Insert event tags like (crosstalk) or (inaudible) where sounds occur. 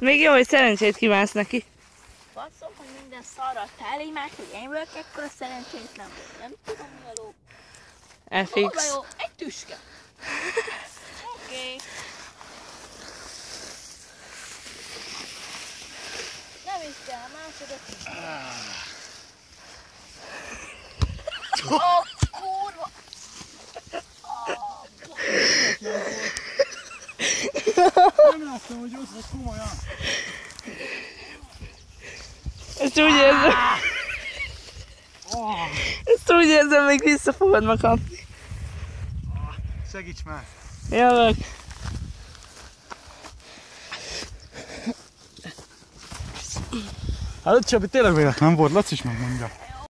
Még jó, hogy szerencsét kívánsz neki. Basszom, hogy minden szarra teli meg, hogy én vagyok ekkora szerencsétlen, vagy nem tudom mi a ló. FX. jó? Egy tüske. (laughs) Oké. Okay. Nem is kell, másodat. Oh, Nem láttam, hogy ott vagy komolyan. Ezt úgy érzem, Oh, ezt úgy érzem, még vissza fogod ma kapni. segíts már. Jövök. Hát Csabi, tényleg véletlen volt, Laci is megmondja.